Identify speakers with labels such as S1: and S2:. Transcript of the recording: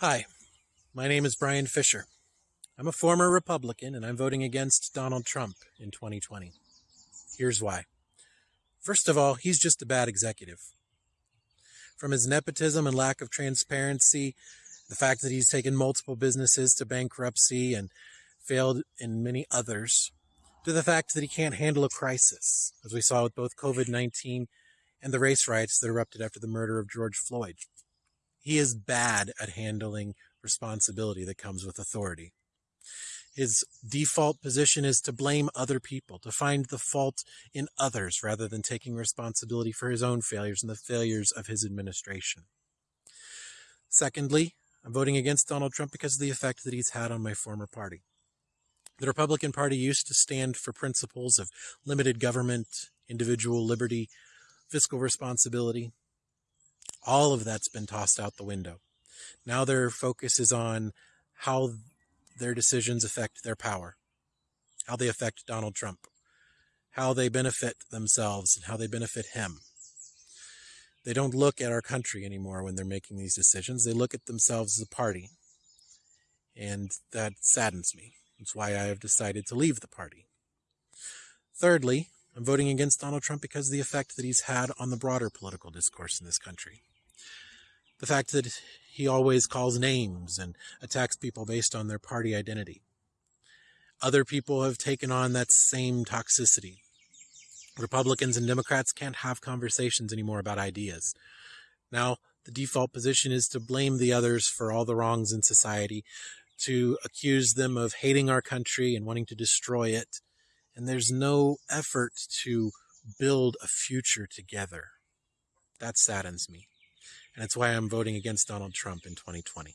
S1: Hi, my name is Brian Fisher. I'm a former Republican and I'm voting against Donald Trump in 2020. Here's why. First of all, he's just a bad executive. From his nepotism and lack of transparency, the fact that he's taken multiple businesses to bankruptcy and failed in many others, to the fact that he can't handle a crisis, as we saw with both COVID 19 and the race riots that erupted after the murder of George Floyd. He is bad at handling responsibility that comes with authority. His default position is to blame other people, to find the fault in others rather than taking responsibility for his own failures and the failures of his administration. Secondly, I'm voting against Donald Trump because of the effect that he's had on my former party. The Republican Party used to stand for principles of limited government, individual liberty, fiscal responsibility. All of that's been tossed out the window. Now their focus is on how their decisions affect their power, how they affect Donald Trump, how they benefit themselves, and how they benefit him. They don't look at our country anymore when they're making these decisions. They look at themselves as a party. And that saddens me. That's why I have decided to leave the party. Thirdly, I'm voting against Donald Trump because of the effect that he's had on the broader political discourse in this country. The fact that he always calls names and attacks people based on their party identity. Other people have taken on that same toxicity. Republicans and Democrats can't have conversations anymore about ideas. Now, the default position is to blame the others for all the wrongs in society, to accuse them of hating our country and wanting to destroy it. And there's no effort to build a future together. That saddens me and it's why I'm voting against Donald Trump in 2020.